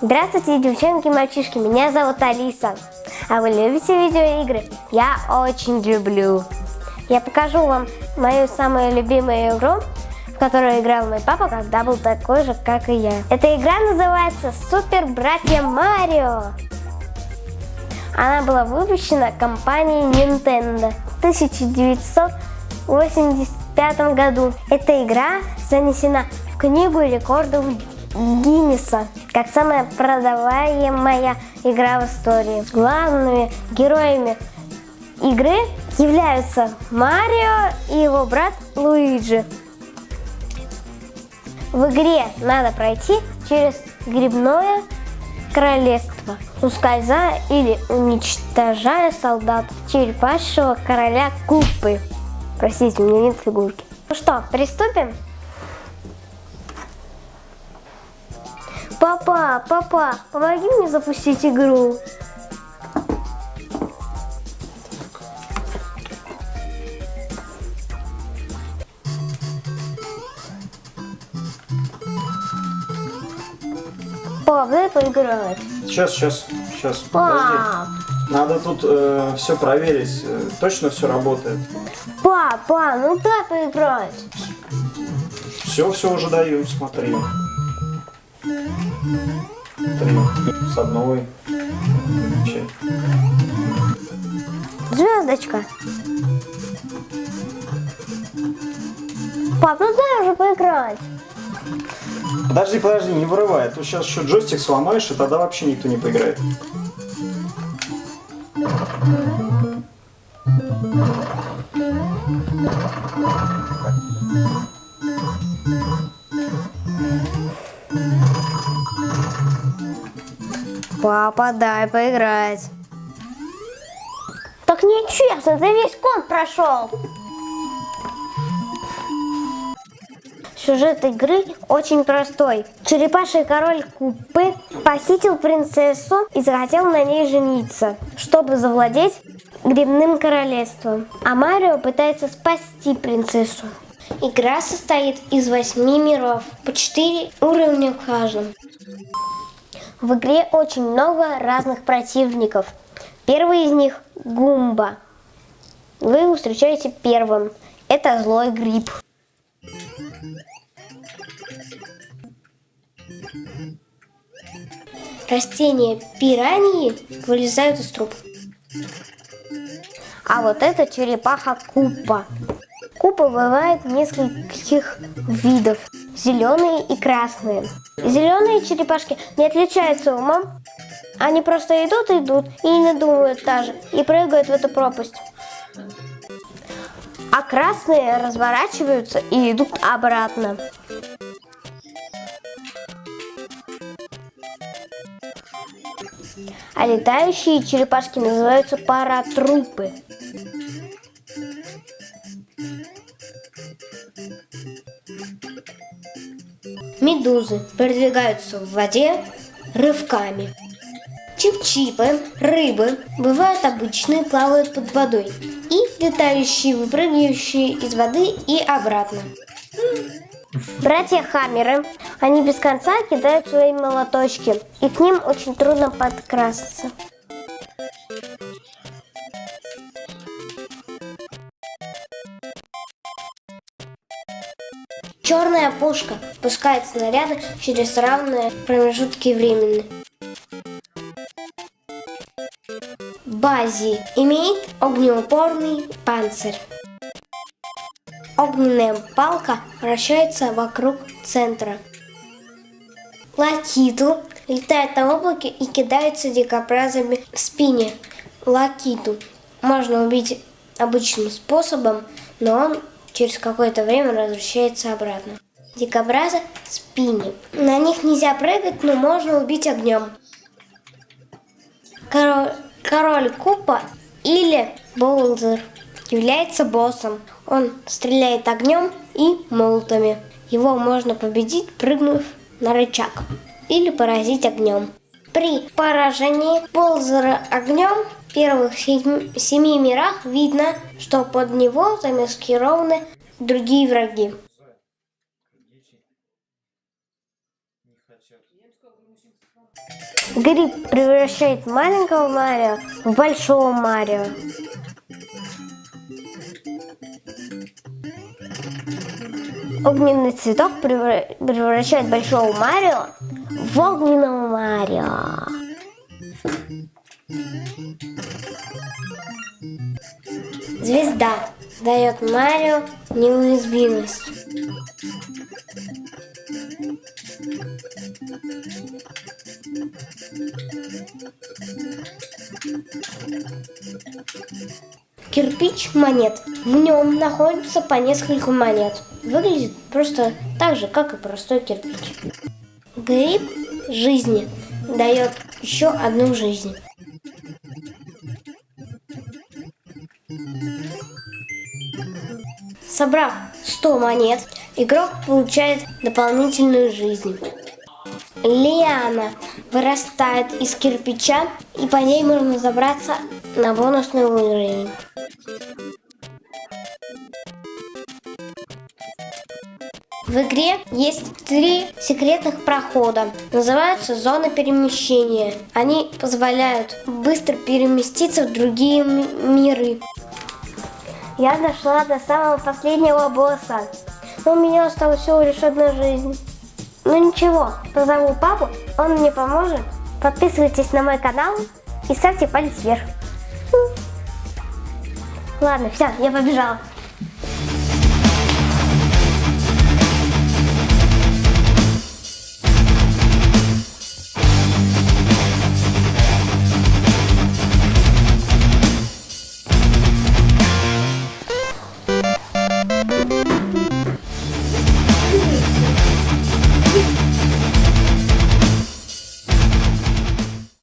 Здравствуйте, девчонки и мальчишки, меня зовут Алиса. А вы любите видеоигры? Я очень люблю. Я покажу вам мою самую любимую игру, в которую играл мой папа, когда был такой же, как и я. Эта игра называется Супер Братья Марио. Она была выпущена компанией Nintendo в 1985 году. Эта игра занесена в книгу рекордов Гиннеса как самая продаваемая игра в истории. Главными героями игры являются Марио и его брат Луиджи. В игре надо пройти через грибное королевство, ускользая или уничтожая солдат черепашьего короля Купы. Простите, у меня нет фигурки. Ну что, приступим? Папа, папа, помоги мне запустить игру. Пап, дай поиграть. Сейчас, сейчас, сейчас, Пап, подожди. Надо тут э, все проверить, э, точно все работает. папа, ну дай поиграть. Все, все уже даю, смотри. Три. С одной. Че? Звездочка. Пап, ну дай уже поиграть. Подожди, подожди, не вырывай, а то сейчас еще джойстик сломаешь, и тогда вообще никто не поиграет. Папа, дай поиграть. Так нечестно, ты весь кон прошел. Сюжет игры очень простой. Черепаший король Купы похитил принцессу и захотел на ней жениться, чтобы завладеть грибным королевством. А Марио пытается спасти принцессу. Игра состоит из восьми миров, по четыре уровня в каждом. В игре очень много разных противников. Первый из них – Гумба. Вы его встречаете первым. Это злой гриб. Растения пираньи вылезают из труб. А вот это черепаха Купа. Купа бывает нескольких видов. Зеленые и красные. Зеленые черепашки не отличаются умом. Они просто идут, идут и не думают даже. И прыгают в эту пропасть. А красные разворачиваются и идут обратно. А летающие черепашки называются паратрупы. Медузы передвигаются в воде рывками. Чип-чипы, рыбы, бывают обычные, плавают под водой. И летающие, выпрыгивающие из воды и обратно. Братья Хаммеры, они без конца кидают свои молоточки, и к ним очень трудно подкрасться. Черная пушка пускает снаряды через равные промежутки времени. Бази имеет огнеупорный панцирь. Огненная палка вращается вокруг центра. Лакиту летает на облаке и кидается дикобразами в спине. Лакиту можно убить обычным способом, но он через какое-то время возвращается обратно. Дикобразы в спине. На них нельзя прыгать, но можно убить огнем. Король, король Купа или Боулзер является боссом. Он стреляет огнем и молотами. Его можно победить, прыгнув на рычаг или поразить огнем. При поражении Болзера огнем первых семи мирах видно, что под него замаскированы другие враги. Гриб превращает маленького Марио в большого Марио. Огненный цветок превра- превращает большого Марио в огненного Марио. Звезда дает Марио неуязвимость. Кирпич монет. В нем находится по несколько монет. Выглядит просто так же, как и простой кирпич. Гриб жизни дает еще одну жизнь. Собрав 100 монет, игрок получает дополнительную жизнь. Лиана вырастает из кирпича, и по ней можно забраться на бонусный уровень. В игре есть три секретных прохода. Называются зоны перемещения. Они позволяют быстро переместиться в другие миры. Я дошла до самого последнего босса. Но у меня осталась всего лишь одна жизнь. Ну ничего, позову папу, он мне поможет. Подписывайтесь на мой канал и ставьте палец вверх. Ладно, все, я побежала.